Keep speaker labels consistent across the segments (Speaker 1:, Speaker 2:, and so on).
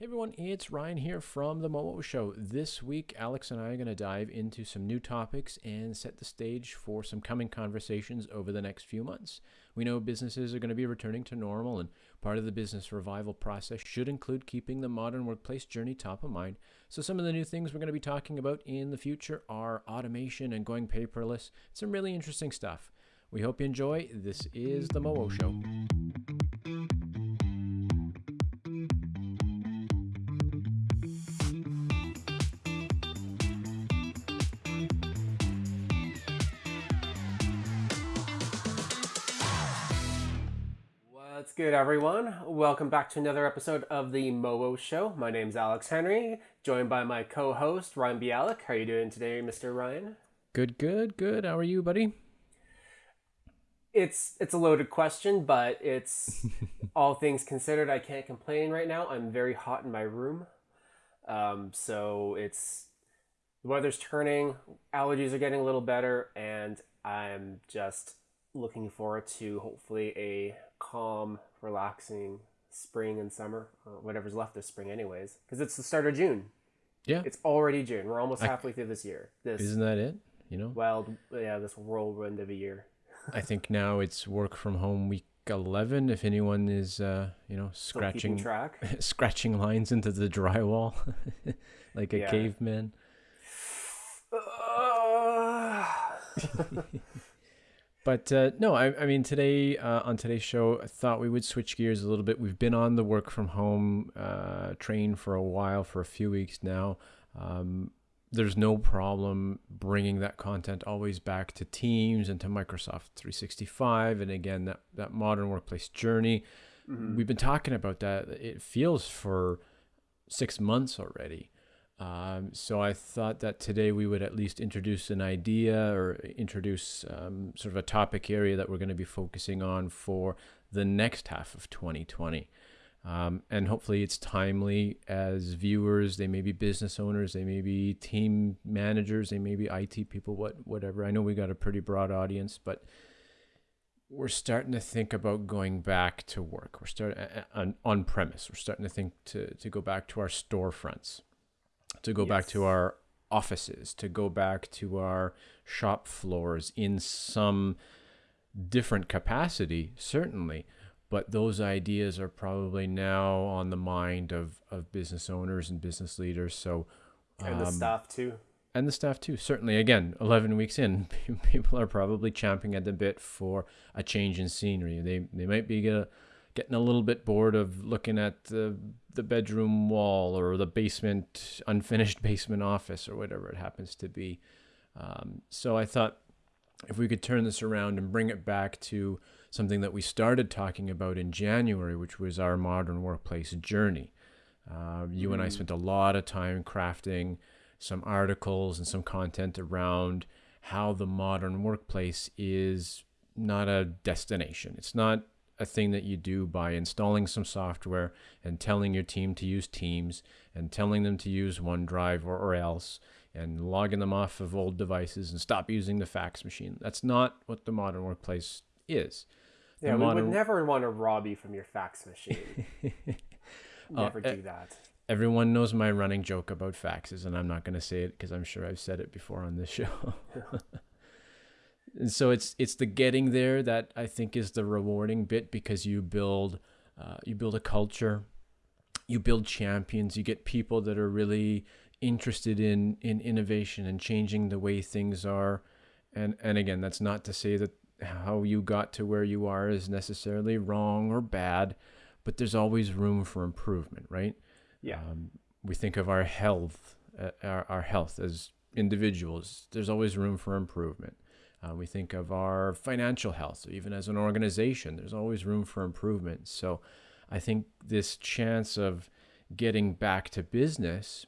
Speaker 1: Hey everyone, it's Ryan here from The Momo Show. This week, Alex and I are going to dive into some new topics and set the stage for some coming conversations over the next few months. We know businesses are going to be returning to normal, and part of the business revival process should include keeping the modern workplace journey top of mind. So, some of the new things we're going to be talking about in the future are automation and going paperless. Some really interesting stuff. We hope you enjoy. This is The Momo Show.
Speaker 2: Good, everyone? Welcome back to another episode of the Momo Show. My name's Alex Henry, joined by my co-host Ryan Bialik. How are you doing today, Mr. Ryan?
Speaker 1: Good, good, good. How are you, buddy?
Speaker 2: It's it's a loaded question, but it's all things considered. I can't complain right now. I'm very hot in my room, um, so it's the weather's turning, allergies are getting a little better, and I'm just looking forward to hopefully a calm, relaxing spring and summer, or whatever's left of spring, anyways, because it's the start of June.
Speaker 1: Yeah.
Speaker 2: It's already June. We're almost halfway through this year. This
Speaker 1: Isn't that it? You know?
Speaker 2: wild, yeah, this whirlwind of a year.
Speaker 1: I think now it's work from home week 11 if anyone is uh, you know, scratching
Speaker 2: track.
Speaker 1: scratching lines into the drywall like a
Speaker 2: Yeah.
Speaker 1: caveman. But uh, no, I, I mean today uh, on today's show, I thought we would switch gears a little bit. We've been on the work from home uh, train for a while, for a few weeks now. Um, there's no problem bringing that content always back to Teams and to Microsoft 365, and again that that modern workplace journey. We've been talking about that. It feels for six months already. Um, so I thought that today we would at least introduce an idea or introduce um, sort of a topic area that we're going to be focusing on for the next half of 2020. Um, and hopefully it's timely as viewers. They may be business owners, they may be team managers, they may be IT people, what whatever. I know we got a pretty broad audience, but we're starting to think about going back to work. We're starting on, on premise. We're starting to think to, to go back to our storefronts, to go back to our offices, to go back to our shop floors in some different capacity, certainly. But those ideas are probably now on the mind of, of business owners and business leaders. So,
Speaker 2: and the
Speaker 1: um,
Speaker 2: staff too.
Speaker 1: and the staff too. Certainly, again, 11 weeks in, people are probably champing at the bit for a change in scenery. They they might be get a, getting a little bit bored of looking at the the bedroom wall or the basement unfinished basement office or whatever it happens to be. Um, so I thought if we could turn this around and bring it back to something that we started talking about in January, which was our modern workplace journey. Uh, you and I spent a lot of time crafting some articles and some content around how the modern workplace is not a destination. It's not a thing that you do by installing some software and telling your team to use Teams and telling them to use OneDrive or, or else and logging them off of old devices and stop using the fax machine. That's not what the modern workplace is. The
Speaker 2: Yeah, we
Speaker 1: modern-
Speaker 2: would never want to rob you from your fax machine. never
Speaker 1: eh,
Speaker 2: do that.
Speaker 1: Everyone knows my running joke about faxes, and I'm not going to say it because I'm sure I've said it before on this show. and so it's it's the getting there that I think is the rewarding bit because you build uh, you build a culture, you build champions, you get people that are really interested in in innovation and changing the way things are. And and again, that's not to say that how you got to where you are is necessarily wrong or bad, but there's always room for improvement, right?
Speaker 2: Yeah.
Speaker 1: Um, we think of our health, uh, our, our health as individuals. There's always room for improvement. Uh, we think of our financial health, even as an organization. There's always room for improvement. So, I think this chance of getting back to business,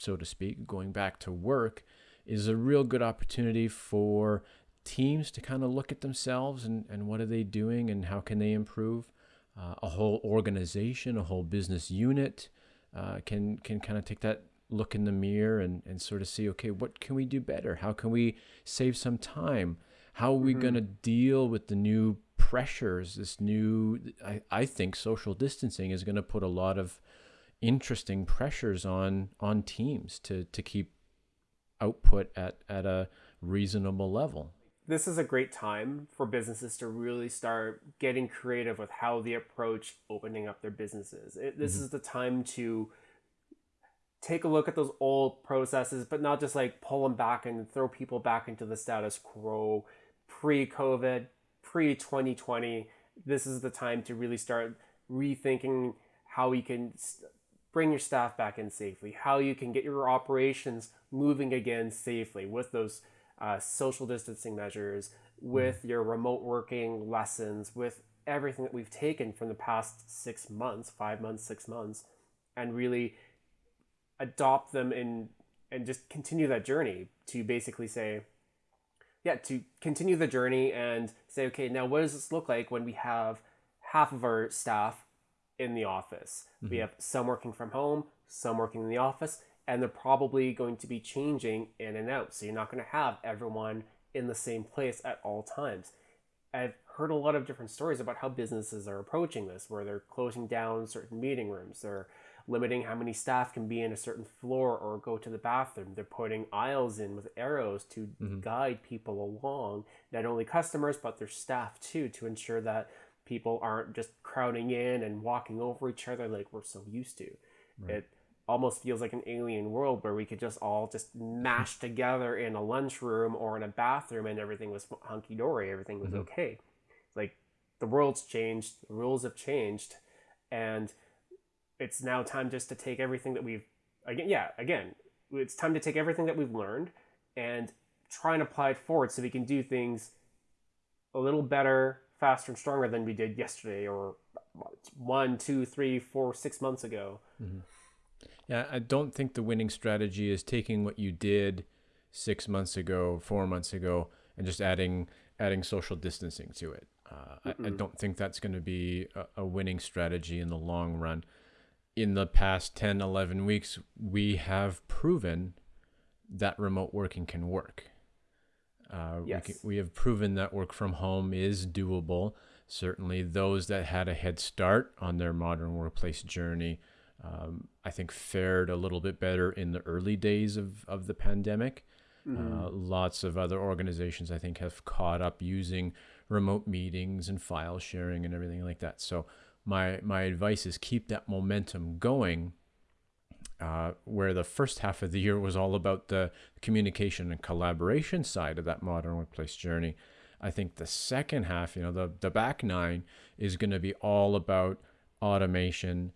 Speaker 1: so to speak, going back to work, is a real good opportunity for teams to kind of look at themselves and, and what are they doing and how can they improve. Uh, a whole organization, a whole business unit uh, can can kind of take that look in the mirror and, and sort of see, okay, what can we do better? How can we save some time? How are we going to deal with the new pressures? This new, I, I think social distancing is going to put a lot of interesting pressures on on teams to to keep output at at a reasonable level.
Speaker 2: This is a great time for businesses to really start getting creative with how they approach opening up their businesses. It, this mm-hmm. is the time to take a look at those old processes, but not just like pull them back and throw people back into the status quo pre COVID, pre 2020. This is the time to really start rethinking how you can bring your staff back in safely, how you can get your operations moving again safely with those uh, social distancing measures, with mm. your remote working lessons, with everything that we've taken from the past six months, five months, six months, and really adopt them and and just continue that journey to basically say, yeah, to continue the journey and say, okay, now what does this look like when we have half of our staff in the office? Mm-hmm. We have some working from home, some working in the office, and they're probably going to be changing in and out. So you're not going to have everyone in the same place at all times. I've heard a lot of different stories about how businesses are approaching this, where they're closing down certain meeting rooms, they're limiting how many staff can be in a certain floor or go to the bathroom. They're putting aisles in with arrows to mm-hmm. guide people along, not only customers, but their staff too, to ensure that people aren't just crowding in and walking over each other like we're so used to. Right. It almost feels like an alien world where we could just all just mash together in a lunchroom or in a bathroom and everything was hunky dory, everything was mm-hmm. okay. Like the world's changed, the rules have changed, and it's now time just to take everything that we've again yeah again it's time to take everything that we've learned and try and apply it forward so we can do things a little better faster and stronger than we did yesterday or one two three four six months ago. Mm-hmm.
Speaker 1: yeah i don't think the winning strategy is taking what you did six months ago four months ago and just adding adding social distancing to it. Uh, I, I, don't think that's going to be a, a winning strategy in the long run in the past 10, 11 weeks, we have proven that remote working can work. Uh, yes. we, can, we have proven that work from home is doable. Certainly, those that had a head start on their modern workplace journey, um, I think, fared a little bit better in the early days of, of the pandemic. Mm-hmm. Uh, lots of other organizations, I think, have caught up using remote meetings and file sharing and everything like that. So, my my advice is keep that momentum going. Uh, where the first half of the year was all about the communication and collaboration side of that modern workplace journey. I think the second half, you know, the the back nine is going to be all about automation,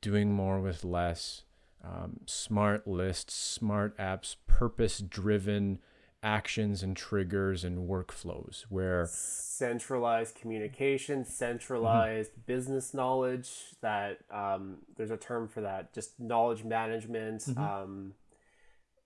Speaker 1: doing more with less, um, smart lists, smart apps, purpose driven actions and triggers and workflows where
Speaker 2: centralized communication centralized mm-hmm. business knowledge that um, there's a term for that just knowledge management mm-hmm. um,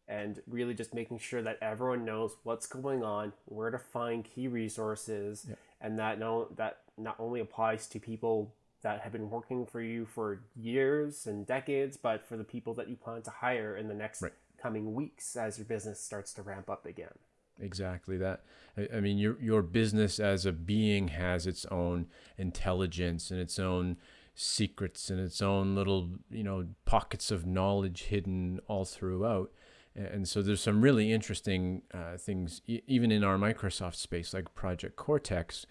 Speaker 2: and really just making sure that everyone knows what's going on where to find key resources and that no that not only applies to people that have been working for you for years and decades but for the people that you plan to hire in the next right coming weeks as your business starts to ramp up again.
Speaker 1: Exactly that. I, mean, your your business as a being has its own intelligence and its own secrets and its own little you know pockets of knowledge hidden all throughout. And so there's some really interesting uh, things, e- even in our Microsoft space, like Project Cortex,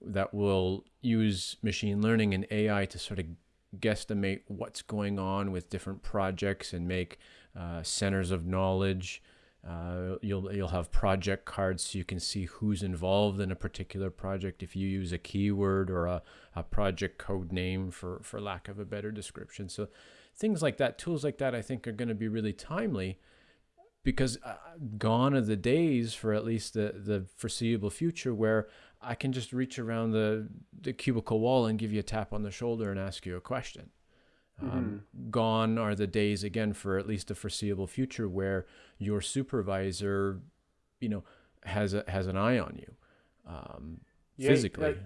Speaker 1: that will use machine learning and AI to sort of guesstimate what's going on with different projects and make uh, centers of knowledge. Uh, you'll you'll have project cards so you can see who's involved in a particular project if you use a keyword or a, a project code name for for lack of a better description. So things like that, tools like that, I think are going to be really timely because uh, gone are the days for at least the the foreseeable future where I can just reach around the the cubicle wall and give you a tap on the shoulder and ask you a question. Um, mm-hmm. Gone are the days again for at least the foreseeable future where your supervisor, you know, has a, has an eye on you, um, yeah, physically.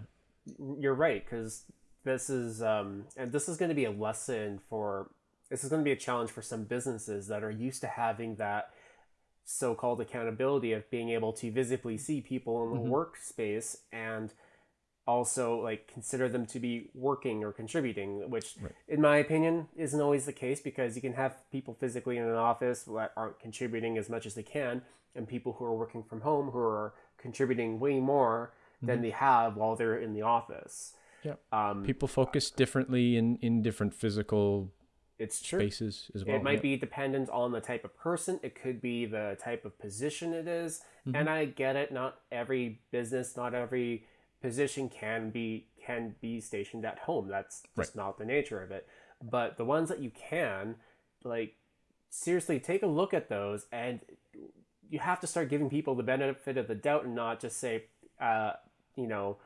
Speaker 2: you're right because this is um, and this is going to be a lesson for this is going to be a challenge for some businesses that are used to having that so-called accountability of being able to visibly see people in the mm-hmm. workspace and also like consider them to be working or contributing, which
Speaker 1: Right.
Speaker 2: in my opinion isn't always the case because you can have people physically in an office that aren't contributing as much as they can, and people who are working from home who are contributing way more than they have while they're in the office.
Speaker 1: Yeah.
Speaker 2: Um,
Speaker 1: People focus differently in, in different physical
Speaker 2: it's true.
Speaker 1: spaces as well.
Speaker 2: It might
Speaker 1: yeah.
Speaker 2: be dependent on the type of person. It could be the type of position it is.
Speaker 1: Mm-hmm.
Speaker 2: And I get it. Not every business, not every position can be can be stationed at home. That's just not the nature of it. But the ones that you can, like, seriously, take a look at those, and you have to start giving people the benefit of the doubt, and not just say, uh, you know,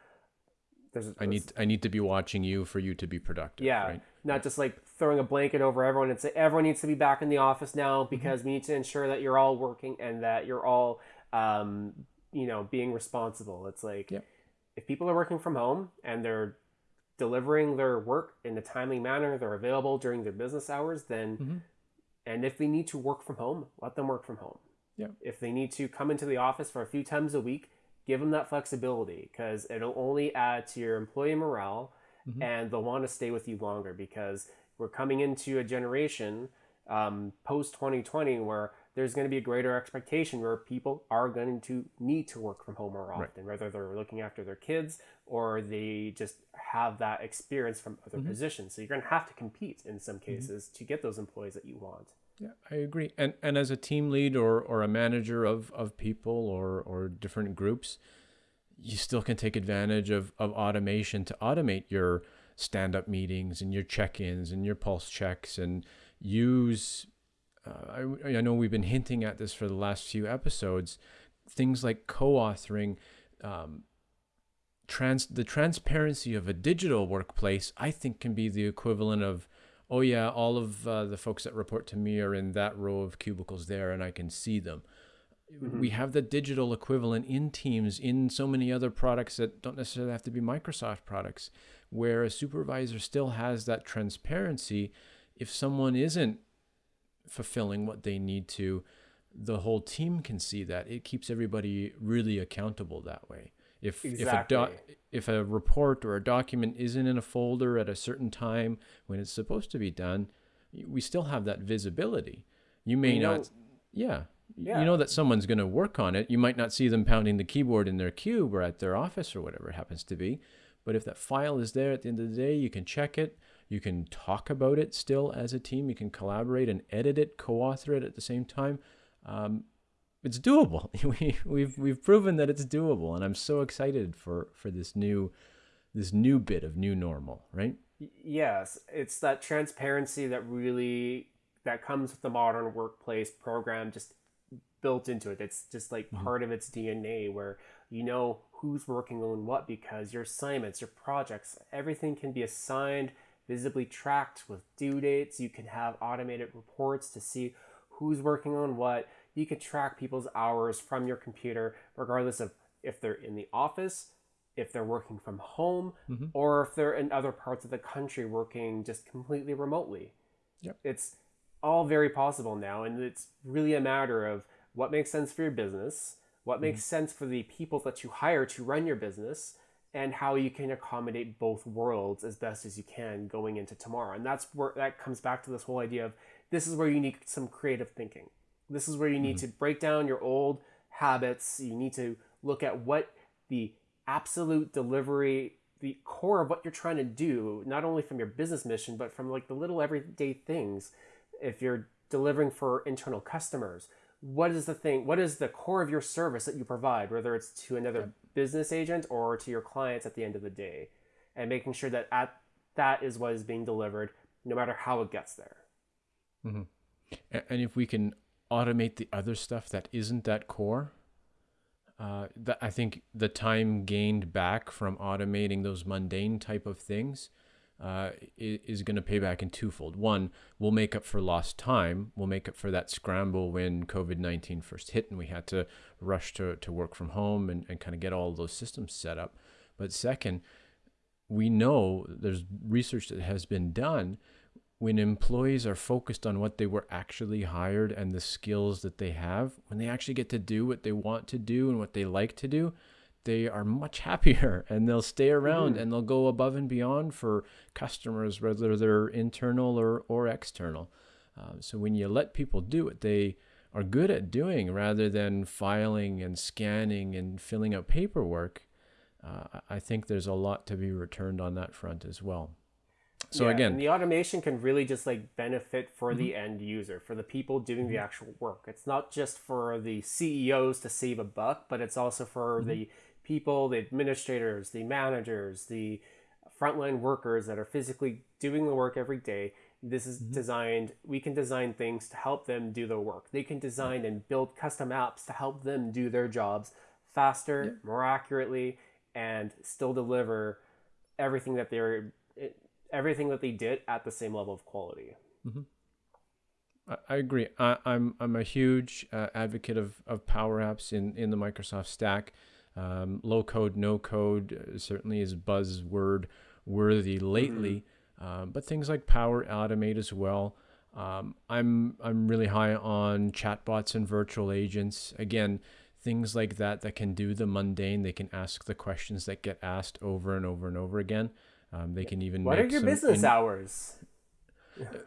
Speaker 2: there's.
Speaker 1: I need I need to be watching you for you to be productive.
Speaker 2: Yeah,
Speaker 1: Right?
Speaker 2: not just like throwing a blanket over everyone and say everyone needs to be back in the office
Speaker 1: Mm-hmm.
Speaker 2: now because we need to ensure that you're all working and that you're all, um, you know, being responsible. It's like
Speaker 1: Yep.
Speaker 2: if people are working from home and they're delivering their work in a timely manner, they're available during their business hours, then,
Speaker 1: Mhm.
Speaker 2: and if they need to work from home, let them work from home.
Speaker 1: Yeah.
Speaker 2: If they need to come into the office for a few times a week, give them that flexibility because it'll only add to your employee morale
Speaker 1: Mhm.
Speaker 2: and they'll want to stay with you longer because we're coming into a generation um, post 2020 where there's going to be a greater expectation where people are going to need to work from home more
Speaker 1: Right.
Speaker 2: often, whether they're looking after their kids or they just have that experience from other
Speaker 1: Mhm.
Speaker 2: positions. So you're going to have to compete in some cases to get those employees that you want.
Speaker 1: Yeah, I agree. And and as a team lead or, or a manager of, of people or, or different groups, you still can take advantage of, of automation to automate your stand up meetings and your check ins and your pulse checks and use. Uh, I, I know we've been hinting at this for the last few episodes. Things like co authoring, um, trans the transparency of a digital workplace, I think, can be the equivalent of oh yeah, all of uh, the folks that report to me are in that row of cubicles there, and I can see them. We have the digital equivalent in Teams in so many other products that don't necessarily have to be Microsoft products, where a supervisor still has that transparency. If someone isn't fulfilling what they need to, the whole team can see that. It keeps everybody really accountable that way. If if a
Speaker 2: Exactly.
Speaker 1: if a report or a document isn't in a folder at a certain time when it's supposed to be done, we still have that visibility. You may
Speaker 2: know-
Speaker 1: not, yeah,
Speaker 2: Yeah.
Speaker 1: you know that someone's going to work on it. You might not see them pounding the keyboard in their cube or at their office or whatever it happens to be. But if that file is there at the end of the day, you can check it. You can talk about it still as a team. You can collaborate and edit it, co-author it at the same time. Um, it's doable. we, we've we've proven that it's doable, and I'm so excited for for this new this new bit of new normal, right?
Speaker 2: Yes it's that transparency that really that comes with the modern workplace program just built into it it's just like mm-hmm. part of its dna where you know who's working on what because your assignments your projects everything can be assigned visibly tracked with due dates you can have automated reports to see who's working on what you can track people's hours from your computer regardless of if they're in the office if they're working from home
Speaker 1: Mhm.
Speaker 2: or if they're in other parts of the country working just completely remotely.
Speaker 1: Yep.
Speaker 2: It's all very possible now, and it's really a matter of what makes sense for your business, what makes sense for the people that you hire to run your business, and how you can accommodate both worlds as best as you can going into tomorrow. And that's where that comes back to this whole idea of this is where you need some creative thinking. This is where you need mm-hmm. to break down your old habits. You need to look at what the absolute delivery, the core of what you're trying to do, not only from your business mission, but from like the little everyday things. If you're delivering for internal customers, what is the thing? What is the core of your service that you provide, whether it's to another business agent or to your clients at the end of the day, and making sure that at that is what is being delivered, no matter how it gets there. Mm-hmm.
Speaker 1: A- And if we can automate the other stuff that isn't that core, uh, that I think the time gained back from automating those mundane type of things uh, is going to pay back in twofold. One, we'll make up for lost time. We'll make up for that scramble when COVID 19 first hit and we had to rush to, to work from home and, and kind of get all those systems set up. But second, we know there's research that has been done when employees are focused on what they were actually hired and the skills that they have, when they actually get to do what they want to do and what they like to do, they are much happier and they'll stay around
Speaker 2: Mhm.
Speaker 1: and they'll go above and beyond for customers, whether they're internal or, or external. Um, so when you let people do what they are good at doing rather than filing and scanning and filling out paperwork, uh, I think there's a lot to be returned on that front as well. So
Speaker 2: Yeah,
Speaker 1: again,
Speaker 2: the automation can really just like benefit for the mm-hmm. end user, for the people doing the mm-hmm. actual work. It's not just for the CEOs to save a buck, but it's also for the mm-hmm. people, the administrators, the managers, the frontline workers that are physically doing the work every day. This is designed, we can design things to help them do their work. They can design and build custom apps to help them do their jobs faster, more accurately, and still deliver everything that they're everything that they did at the same level of quality.
Speaker 1: I, I agree. I, I'm I'm a huge uh, advocate of, of Power Apps in, in the Microsoft stack. Um, low code, no code uh, certainly is buzzword worthy lately, um, but things like Power Automate as well. Um, I'm I'm really high on chatbots and virtual agents. Again, things like that that can do the mundane. They can ask the questions that get asked over and over and over again. Um, they can even
Speaker 2: What are your business
Speaker 1: in-
Speaker 2: hours?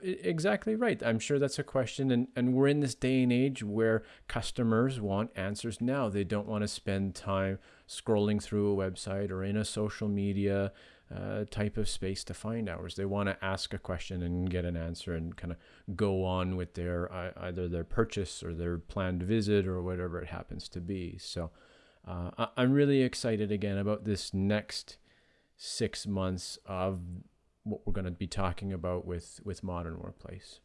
Speaker 1: Exactly right. I'm sure that's a question, and, and we're in this day and age where customers want answers now. They don't want to spend time scrolling through a website or in a social media uh, type of space to find hours. They want to ask a question and get an answer and kind of go on with their ei- either their purchase or their planned visit or whatever it happens to be. So uh, I'm really excited again about this next six months of what we're going to be talking about with with modern workplace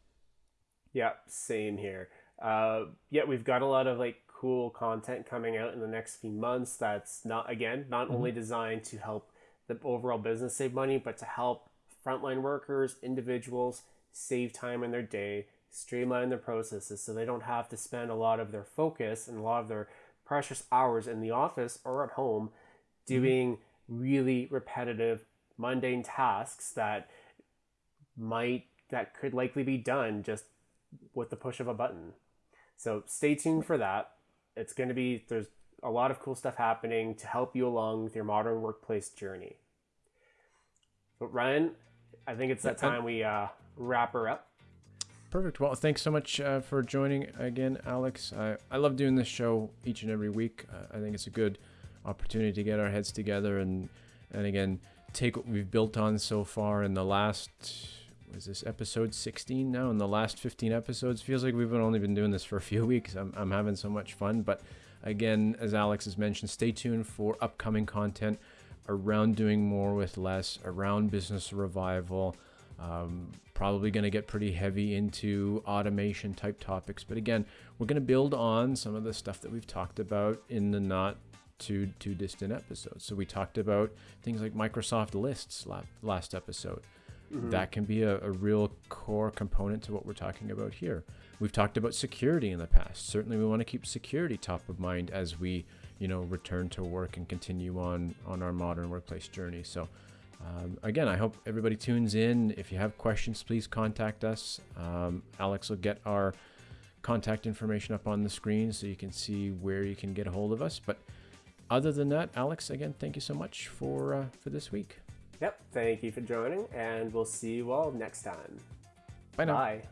Speaker 2: Yeah, same here. Uh, yeah, we've got a lot of like cool content coming out in the next few months. That's not again not only designed to help the overall business save money, but to help frontline workers, individuals save time in their day, streamline their processes, so they don't have to spend a lot of their focus and a lot of their precious hours in the office or at home doing really repetitive mundane tasks that might that could likely be done just with the push of a button. So stay tuned for that. It's going to be there's a lot of cool stuff happening to help you along with your modern workplace journey. But Ryan, I think it's that time we uh, wrap her up.
Speaker 1: perfect well thanks so much uh, for joining again alex I, I love doing this show each and every week uh, i think it's a good opportunity to get our heads together and and again take what we've built on so far in the last was this episode 16 now? In the last 15 episodes? Feels like we've only been doing this for a few weeks. I'm, I'm having so much fun. But again as alex has mentioned stay tuned for upcoming content around doing more with less around business revival. Um, probably going to get pretty heavy into automation type topics. But again we're going to build on some of the stuff that we've talked about in the not too too distant episodes so we talked about things like microsoft lists la- last episode that can be a, a real core component to what we're talking about here. We've talked about security in the past. Certainly, we want to keep security top of mind as we, you know, return to work and continue on on our modern workplace journey. So, um, again, I hope everybody tunes in. If you have questions, please contact us. Um, Alex will get our contact information up on the screen so you can see where you can get a hold of us. But other than that, Alex, again, thank you so much for uh, for this week.
Speaker 2: Yep. Thank you for joining, and we'll see you all next time.
Speaker 1: Bye now.
Speaker 2: Bye.